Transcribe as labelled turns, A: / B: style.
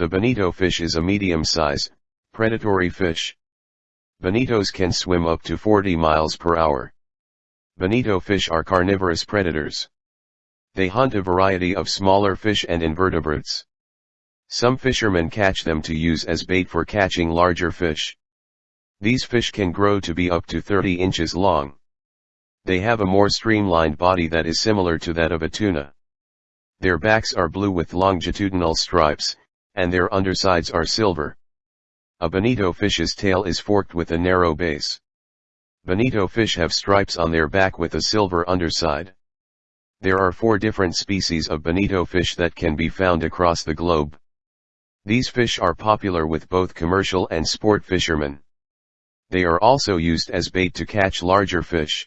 A: The bonito fish is a medium-size, predatory fish. Bonitos can swim up to 40 miles per hour. Bonito fish are carnivorous predators. They hunt a variety of smaller fish and invertebrates. Some fishermen catch them to use as bait for catching larger fish. These fish can grow to be up to 30 inches long. They have a more streamlined body that is similar to that of a tuna. Their backs are blue with longitudinal stripes, and their undersides are silver. A bonito fish's tail is forked with a narrow base. Bonito fish have stripes on their back with a silver underside. There are four different species of bonito fish that can be found across the globe. These fish are popular with both commercial and sport fishermen. They are also used as bait to catch larger fish.